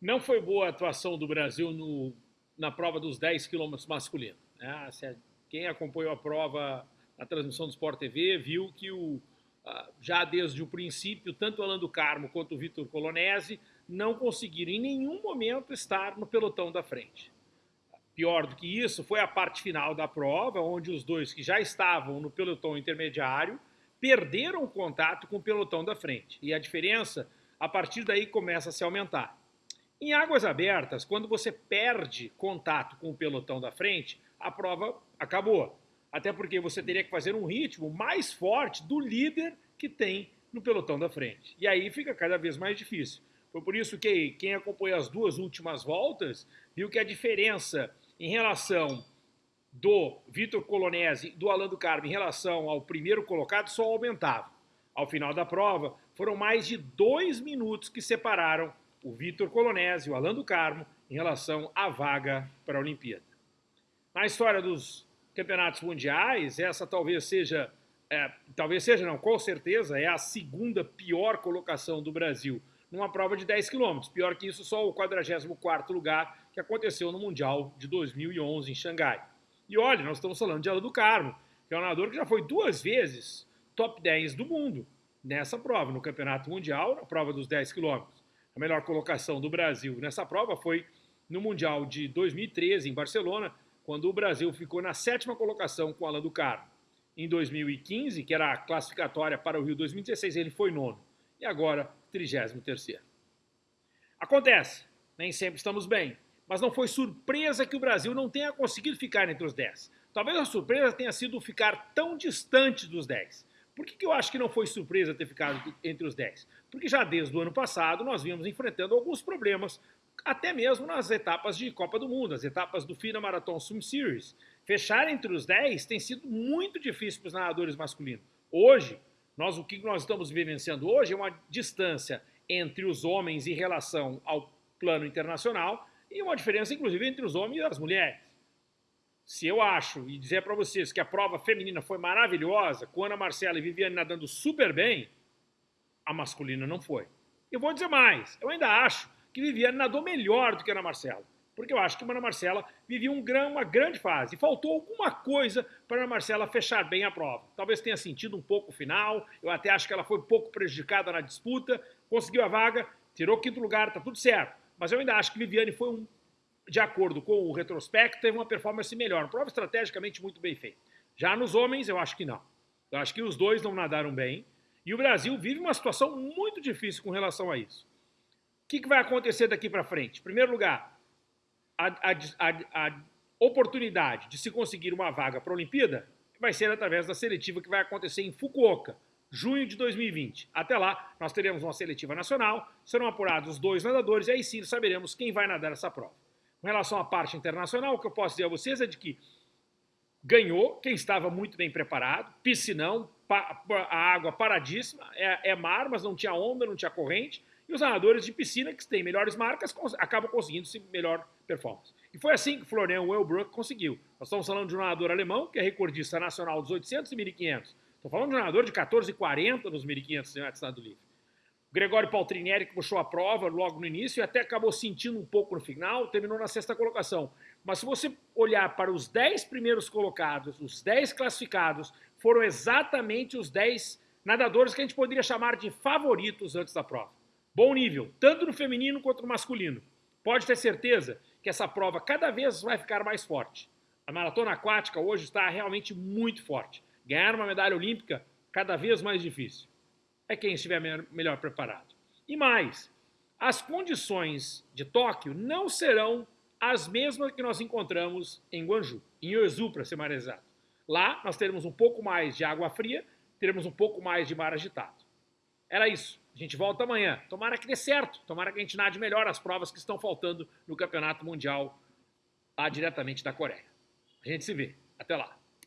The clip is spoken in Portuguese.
Não foi boa a atuação do Brasil no, na prova dos 10 quilômetros masculino. Né? Quem acompanhou a prova na transmissão do Sport TV viu que o, já desde o princípio, tanto o Alan do Carmo quanto o Vitor Colonese não conseguiram em nenhum momento estar no pelotão da frente. Pior do que isso foi a parte final da prova, onde os dois que já estavam no pelotão intermediário perderam o contato com o pelotão da frente. E a diferença, a partir daí, começa a se aumentar. Em águas abertas, quando você perde contato com o pelotão da frente, a prova acabou. Até porque você teria que fazer um ritmo mais forte do líder que tem no pelotão da frente. E aí fica cada vez mais difícil. Foi por isso que quem acompanhou as duas últimas voltas viu que a diferença em relação do Vitor Colonese do Alan do Carmo em relação ao primeiro colocado só aumentava. Ao final da prova, foram mais de dois minutos que separaram o Vitor Colonese e o Alan do Carmo em relação à vaga para a Olimpíada. Na história dos campeonatos mundiais, essa talvez seja, é, talvez seja não, com certeza, é a segunda pior colocação do Brasil numa prova de 10 quilômetros. Pior que isso, só o 44º lugar que aconteceu no Mundial de 2011 em Xangai. E olha, nós estamos falando de Alan do Carmo, que é um nadador que já foi duas vezes top 10 do mundo nessa prova, no Campeonato Mundial, na prova dos 10 quilômetros. A melhor colocação do Brasil nessa prova foi no Mundial de 2013, em Barcelona, quando o Brasil ficou na sétima colocação com Alan do Carmo. Em 2015, que era a classificatória para o Rio 2016, ele foi nono. E agora, 33º. Acontece, nem sempre estamos bem, mas não foi surpresa que o Brasil não tenha conseguido ficar entre os 10. Talvez a surpresa tenha sido ficar tão distante dos 10. Por que, que eu acho que não foi surpresa ter ficado entre os 10? Porque já desde o ano passado nós vínhamos enfrentando alguns problemas, até mesmo nas etapas de Copa do Mundo, as etapas do FINA Marathon Swim Series. Fechar entre os 10 tem sido muito difícil para os nadadores masculinos. Hoje, nós, o que nós estamos vivenciando hoje é uma distância entre os homens em relação ao plano internacional e uma diferença, inclusive, entre os homens e as mulheres. Se eu acho e dizer para vocês que a prova feminina foi maravilhosa, com Ana Marcela e Viviane nadando super bem, a masculina não foi. Eu vou dizer mais, eu ainda acho que Viviane nadou melhor do que Ana Marcela, porque eu acho que Ana Marcela vivia um, uma grande fase. Faltou alguma coisa para Ana Marcela fechar bem a prova. Talvez tenha sentido um pouco o final, eu até acho que ela foi pouco prejudicada na disputa, conseguiu a vaga, tirou o quinto lugar, tá tudo certo. Mas eu ainda acho que Viviane foi um de acordo com o retrospecto, teve uma performance melhor. Prova estrategicamente muito bem feita. Já nos homens, eu acho que não. Eu acho que os dois não nadaram bem. E o Brasil vive uma situação muito difícil com relação a isso. O que, que vai acontecer daqui para frente? Em primeiro lugar, a, a, a, a oportunidade de se conseguir uma vaga para a Olimpíada vai ser através da seletiva que vai acontecer em Fukuoka, junho de 2020. Até lá, nós teremos uma seletiva nacional, serão apurados os dois nadadores e aí sim saberemos quem vai nadar essa prova. Relação à parte internacional, o que eu posso dizer a vocês é de que ganhou quem estava muito bem preparado, piscinão, a água paradíssima, é, é, mar, mas não tinha onda, não tinha corrente, e os nadadores de piscina, que têm melhores marcas, acabam conseguindo -se melhor performance. E foi assim que Florian Wellbrook conseguiu. Nós estamos falando de um nadador alemão, que é recordista nacional dos 800 e 1500. Estou falando de um nadador de 14,40 nos 1500 metros nado livre. Gregório Paltrinieri que puxou a prova logo no início e até acabou sentindo um pouco no final, terminou na sexta colocação. Mas se você olhar para os 10 primeiros colocados, os 10 classificados, foram exatamente os 10 nadadores que a gente poderia chamar de favoritos antes da prova. Bom nível, tanto no feminino quanto no masculino. Pode ter certeza que essa prova cada vez vai ficar mais forte. A maratona aquática hoje está realmente muito forte. Ganhar uma medalha olímpica cada vez mais difícil é quem estiver melhor preparado. E mais, as condições de Tóquio não serão as mesmas que nós encontramos em Guangzhou, em Yeosu, para ser mais exato. Lá nós teremos um pouco mais de água fria, teremos um pouco mais de mar agitado. Era isso. A gente volta amanhã. Tomara que dê certo. Tomara que a gente nade melhor as provas que estão faltando no Campeonato Mundial lá diretamente da Coreia. A gente se vê. Até lá.